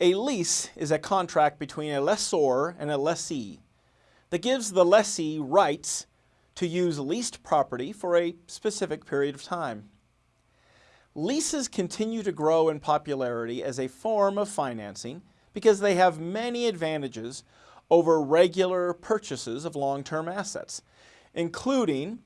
A lease is a contract between a lessor and a lessee that gives the lessee rights to use leased property for a specific period of time. Leases continue to grow in popularity as a form of financing because they have many advantages over regular purchases of long-term assets, including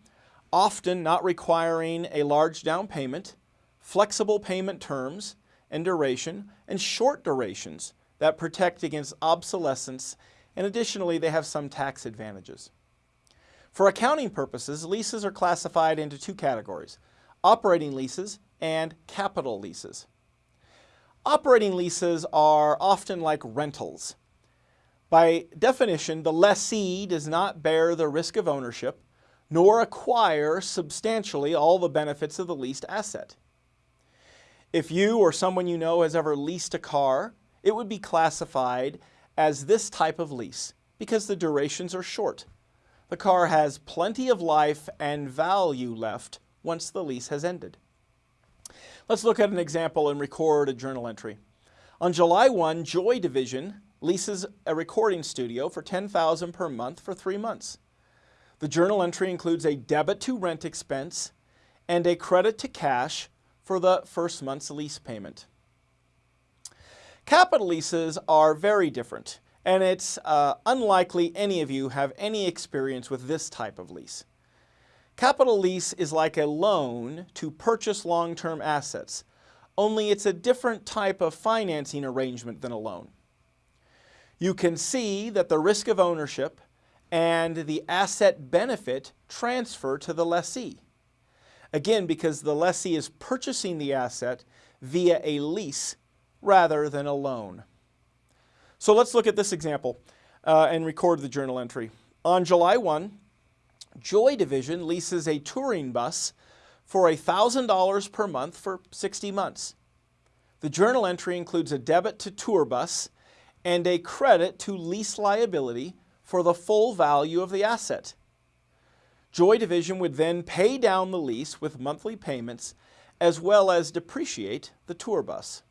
often not requiring a large down payment, flexible payment terms and duration, and short durations that protect against obsolescence, and additionally they have some tax advantages. For accounting purposes, leases are classified into two categories, operating leases and capital leases. Operating leases are often like rentals. By definition, the lessee does not bear the risk of ownership nor acquire substantially all the benefits of the leased asset. If you or someone you know has ever leased a car, it would be classified as this type of lease because the durations are short. The car has plenty of life and value left once the lease has ended. Let's look at an example and record a journal entry. On July 1, Joy Division leases a recording studio for 10,000 per month for three months. The journal entry includes a debit to rent expense and a credit to cash for the first month's lease payment. Capital leases are very different, and it's uh, unlikely any of you have any experience with this type of lease. Capital lease is like a loan to purchase long-term assets, only it's a different type of financing arrangement than a loan. You can see that the risk of ownership and the asset benefit transfer to the lessee. Again, because the lessee is purchasing the asset via a lease rather than a loan. So let's look at this example uh, and record the journal entry. On July 1, Joy Division leases a touring bus for $1,000 per month for 60 months. The journal entry includes a debit to tour bus and a credit to lease liability for the full value of the asset. Joy Division would then pay down the lease with monthly payments as well as depreciate the tour bus.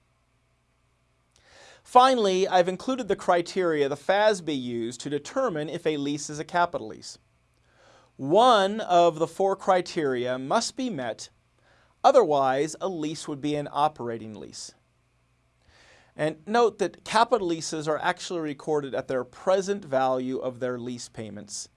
Finally, I've included the criteria the FASB used to determine if a lease is a capital lease. One of the four criteria must be met, otherwise a lease would be an operating lease. And note that capital leases are actually recorded at their present value of their lease payments